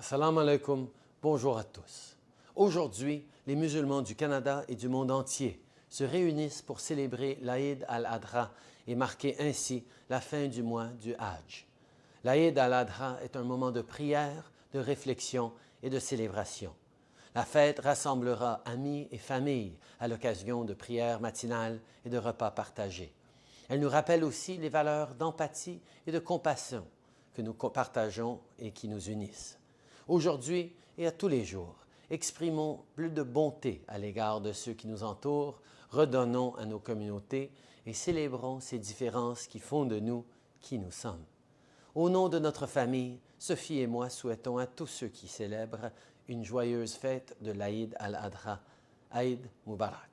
Assalamu alaikum, bonjour à tous. Aujourd'hui, les musulmans du Canada et du monde entier se réunissent pour célébrer l'Aïd al-Adha et marquer ainsi la fin du mois du Hajj. L'Aïd al-Adha est un moment de prière, de réflexion et de célébration. La fête rassemblera amis et familles à l'occasion de prières matinales et de repas partagés. Elle nous rappelle aussi les valeurs d'empathie et de compassion que nous partageons et qui nous unissent. Aujourd'hui et à tous les jours, exprimons plus de bonté à l'égard de ceux qui nous entourent, redonnons à nos communautés et célébrons ces différences qui font de nous qui nous sommes. Au nom de notre famille, Sophie et moi souhaitons à tous ceux qui célèbrent une joyeuse fête de l'Aïd al-Adha. Aïd Mubarak.